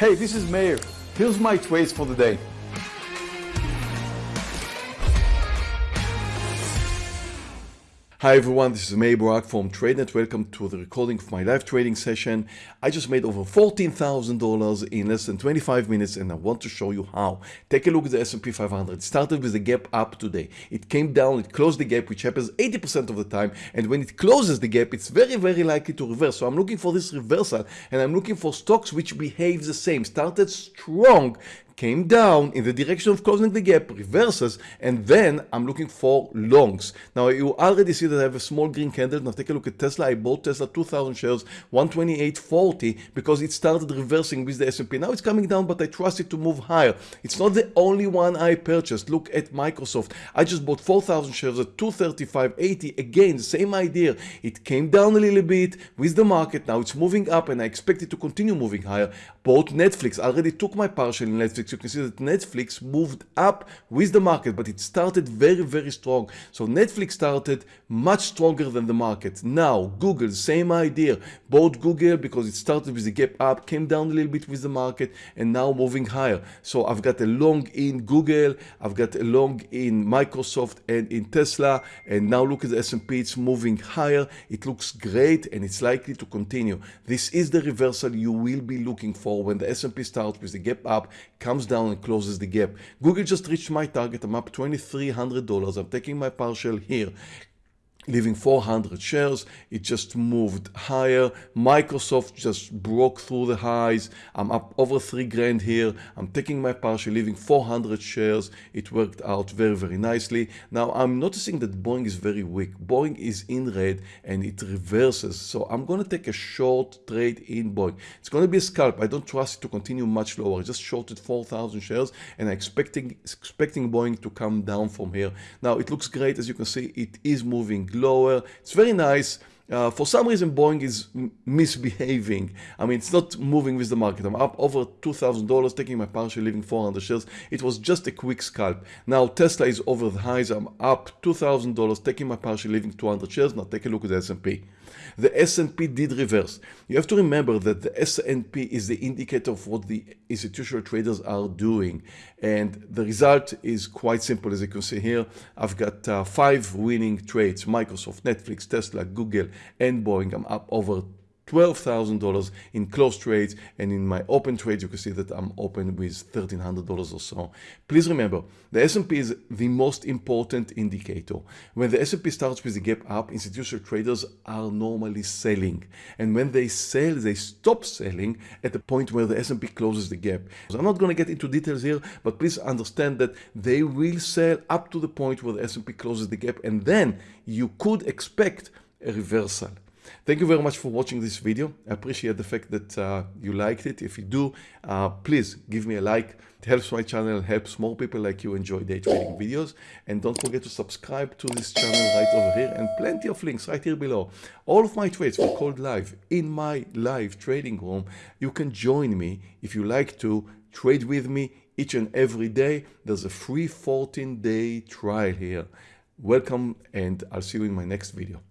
Hey, this is Meir. Here's my trades for the day. Hi everyone, this is Meir Barak from TradeNet. Welcome to the recording of my live trading session. I just made over $14,000 in less than 25 minutes and I want to show you how. Take a look at the S&P 500. It started with a gap up today. It came down, it closed the gap, which happens 80% of the time. And when it closes the gap, it's very, very likely to reverse. So I'm looking for this reversal and I'm looking for stocks which behave the same. Started strong, came down in the direction of closing the gap, reverses, and then I'm looking for longs. Now you already see that I have a small green candle. Now take a look at Tesla. I bought Tesla 2,000 shares, 128.40 because it started reversing with the S&P. Now it's coming down, but I trust it to move higher. It's not the only one I purchased. Look at Microsoft. I just bought 4,000 shares at 235.80. Again, same idea. It came down a little bit with the market. Now it's moving up and I expect it to continue moving higher. Bought Netflix. I already took my partial in Netflix you can see that Netflix moved up with the market, but it started very, very strong. So Netflix started much stronger than the market. Now, Google, same idea. Bought Google because it started with a gap up, came down a little bit with the market, and now moving higher. So I've got a long in Google, I've got a long in Microsoft and in Tesla, and now look at the S&P, it's moving higher. It looks great, and it's likely to continue. This is the reversal you will be looking for when the S&P starts with the gap up, comes down and closes the gap. Google just reached my target. I'm up $2,300. I'm taking my partial here leaving 400 shares. It just moved higher. Microsoft just broke through the highs. I'm up over three grand here. I'm taking my partial, leaving 400 shares. It worked out very, very nicely. Now I'm noticing that Boeing is very weak. Boeing is in red and it reverses. So I'm going to take a short trade in Boeing. It's going to be a scalp. I don't trust it to continue much lower. I just shorted 4,000 shares and I'm expecting, expecting Boeing to come down from here. Now it looks great. As you can see, it is moving lower. It's very nice. Uh, for some reason, Boeing is misbehaving. I mean, it's not moving with the market. I'm up over $2,000, taking my partial, leaving 400 shares. It was just a quick scalp. Now, Tesla is over the highs. I'm up $2,000, taking my partial, leaving 200 shares. Now, take a look at the S&P. The S&P did reverse. You have to remember that the S&P is the indicator of what the institutional traders are doing. And the result is quite simple. As you can see here, I've got uh, five winning trades, Microsoft, Netflix, Tesla, Google, and Boeing. I'm up over $12,000 in close trades and in my open trades you can see that I'm open with $1,300 or so. Please remember the S&P is the most important indicator. When the S&P starts with a gap up institutional traders are normally selling and when they sell they stop selling at the point where the S&P closes the gap. So I'm not going to get into details here but please understand that they will sell up to the point where the S&P closes the gap and then you could expect a reversal. Thank you very much for watching this video. I appreciate the fact that uh, you liked it. If you do, uh, please give me a like. It helps my channel, helps more people like you enjoy day trading videos. And don't forget to subscribe to this channel right over here and plenty of links right here below. All of my trades were called live in my live trading room. You can join me if you like to trade with me each and every day. There's a free 14 day trial here. Welcome and I'll see you in my next video.